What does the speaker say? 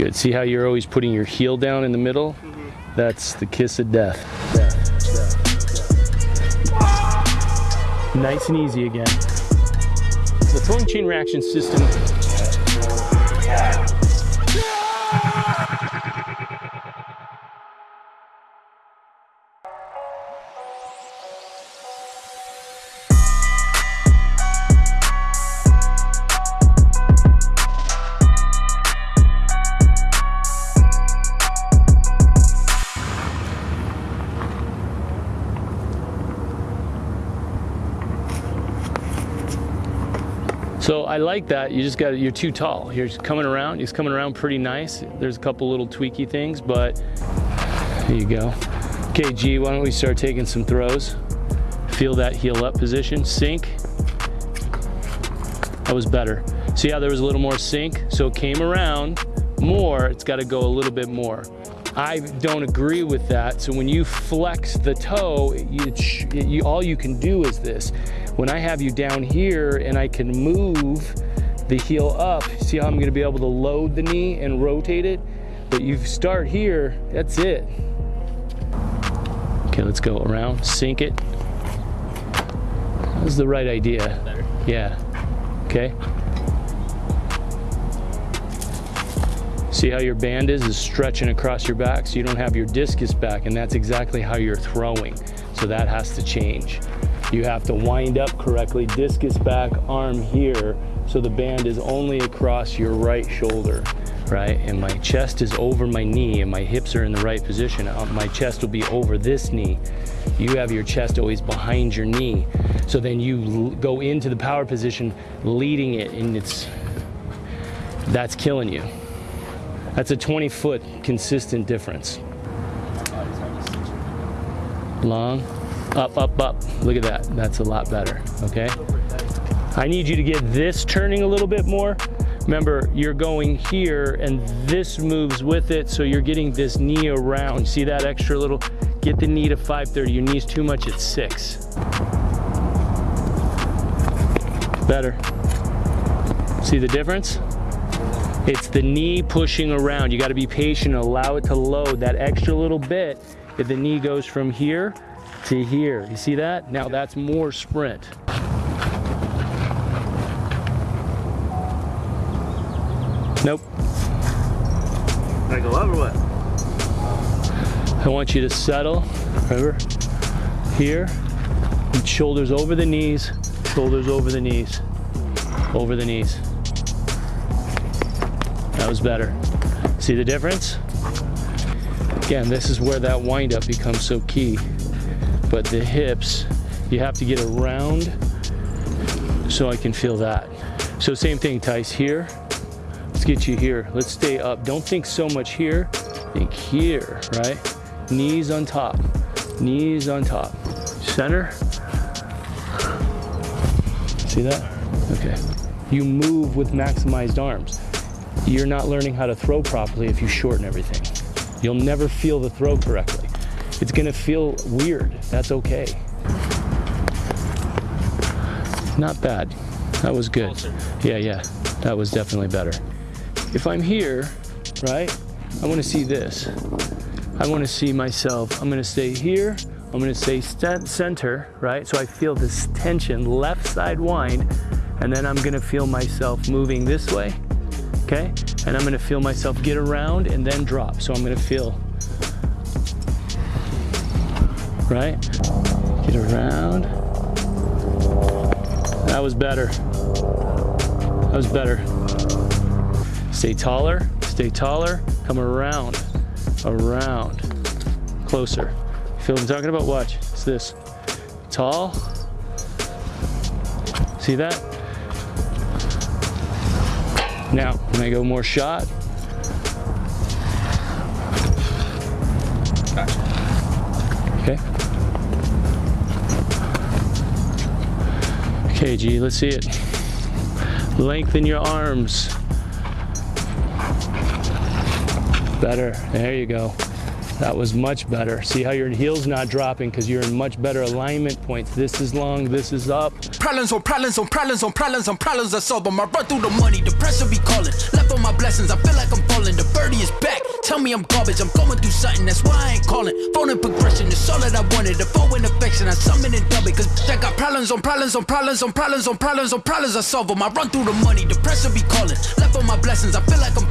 Good. See how you're always putting your heel down in the middle? Mm-hmm. That's the kiss of death. Nice and easy again. The throwing chain reaction system So I like that. You just got you're too tall. You're coming around. He's coming around pretty nice. There's a couple little tweaky things, but there you go. Okay, G, why don't we start taking some throws? Feel that heel up position, sink. That was better. See how there was a little more sink? So it came around more, it's gotta go a little bit more. I don't agree with that. So when you flex the toe, you, you, all you can do is this. When I have you down here and I can move the heel up, see how I'm gonna be able to load the knee and rotate it? But you start here, that's it. Okay, let's go around, sink it. That was the right idea. Yeah, okay. See how your band is, is stretching across your back so you don't have your discus back and that's exactly how you're throwing. So that has to change. You have to wind up correctly, discus back, arm here, so the band is only across your right shoulder, right? And my chest is over my knee and my hips are in the right position. Uh, my chest will be over this knee. You have your chest always behind your knee. So then you go into the power position, leading it and it's, that's killing you. That's a 20 foot consistent difference. Long, up, up, up. Look at that. That's a lot better, okay? I need you to get this turning a little bit more. Remember, you're going here and this moves with it, so you're getting this knee around. See that extra little, get the knee to 530. Your knee's too much at six. Better. See the difference? It's the knee pushing around. You gotta be patient, allow it to load that extra little bit. If the knee goes from here to here, you see that? Now that's more sprint. Nope. Can I go up or what? I want you to settle, remember, here, shoulders over the knees, shoulders over the knees, over the knees. That was better. See the difference? Again, this is where that windup becomes so key. But the hips, you have to get around so I can feel that. So same thing, Tice, here. Let's get you here. Let's stay up. Don't think so much here. Think here, right? Knees on top. Knees on top. Center. See that? Okay. You move with maximized arms you're not learning how to throw properly if you shorten everything. You'll never feel the throw correctly. It's gonna feel weird, that's okay. Not bad, that was good. Yeah, yeah, that was definitely better. If I'm here, right, I wanna see this. I wanna see myself, I'm gonna stay here, I'm gonna stay center, right? So I feel this tension, left side wind, and then I'm gonna feel myself moving this way okay? And I'm gonna feel myself get around and then drop. So I'm gonna feel, right? Get around. That was better. That was better. Stay taller, stay taller, come around, around, closer. Feel what I'm talking about? Watch, it's this. Tall, see that? Now, when I go more shot, Okay. Okay, G, let's see it. Lengthen your arms. Better, there you go. That was much better. See how your heel's not dropping because you're in much better alignment points. This is long, this is up. Problems on problems on problems on problems on problems I solve them. I run through the money, the pressure be calling. Left on my blessings, I feel like I'm falling. The birdie is back. Tell me I'm garbage. I'm going through something, that's why I ain't calling. Phone and progression is all that I wanted. The phone in affection, I summon and dub it. Cause I got problems on problems on problems on problems on problems on problems. I solve them. I run through the money, the pressure be calling. Left on my blessings, I feel like I'm